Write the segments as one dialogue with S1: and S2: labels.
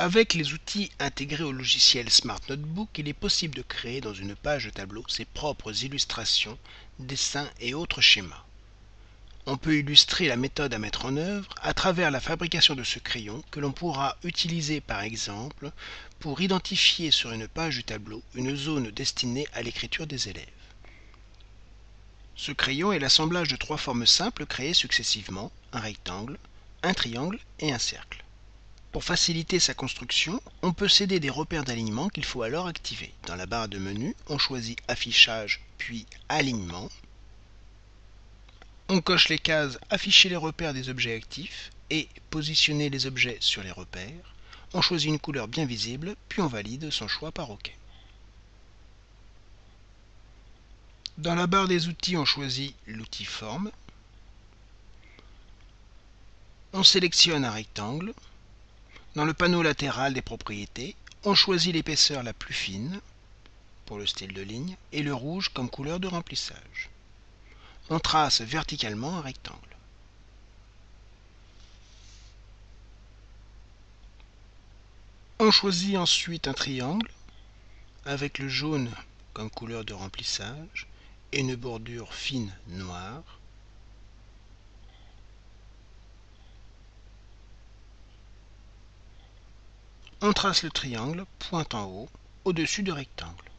S1: Avec les outils intégrés au logiciel Smart Notebook, il est possible de créer dans une page de tableau ses propres illustrations, dessins et autres schémas. On peut illustrer la méthode à mettre en œuvre à travers la fabrication de ce crayon que l'on pourra utiliser par exemple pour identifier sur une page du tableau une zone destinée à l'écriture des élèves. Ce crayon est l'assemblage de trois formes simples créées successivement, un rectangle, un triangle et un cercle. Pour faciliter sa construction, on peut céder des repères d'alignement qu'il faut alors activer. Dans la barre de menu, on choisit Affichage puis Alignement. On coche les cases Afficher les repères des objets actifs et Positionner les objets sur les repères. On choisit une couleur bien visible, puis on valide son choix par OK. Dans la barre des outils, on choisit l'outil Forme. On sélectionne un rectangle. Dans le panneau latéral des propriétés, on choisit l'épaisseur la plus fine pour le style de ligne et le rouge comme couleur de remplissage. On trace verticalement un rectangle. On choisit ensuite un triangle avec le jaune comme couleur de remplissage et une bordure fine noire. On trace le triangle point en haut, au-dessus du rectangle.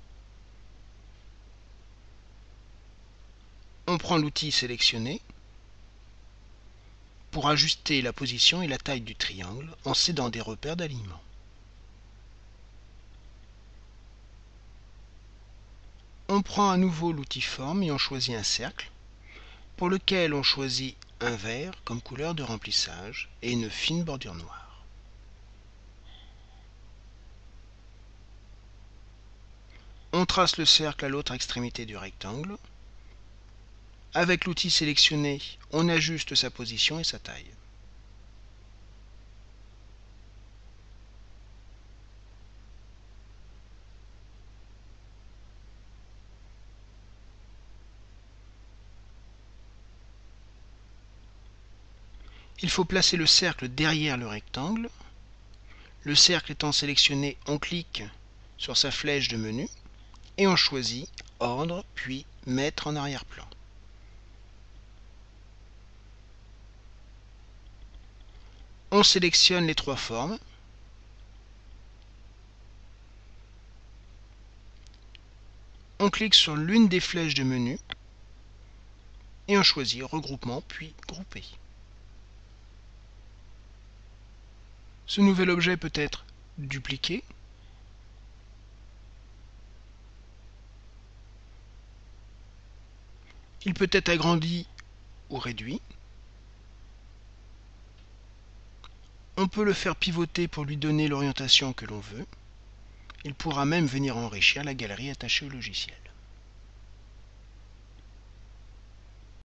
S1: On prend l'outil sélectionné pour ajuster la position et la taille du triangle en cédant des repères d'alignement. On prend à nouveau l'outil forme et on choisit un cercle pour lequel on choisit un vert comme couleur de remplissage et une fine bordure noire. Trace le cercle à l'autre extrémité du rectangle. Avec l'outil sélectionné, on ajuste sa position et sa taille. Il faut placer le cercle derrière le rectangle. Le cercle étant sélectionné, on clique sur sa flèche de menu et on choisit Ordre, puis Mettre en arrière-plan. On sélectionne les trois formes. On clique sur l'une des flèches de menu et on choisit Regroupement puis Grouper. Ce nouvel objet peut être dupliqué Il peut être agrandi ou réduit. On peut le faire pivoter pour lui donner l'orientation que l'on veut. Il pourra même venir enrichir la galerie attachée au logiciel.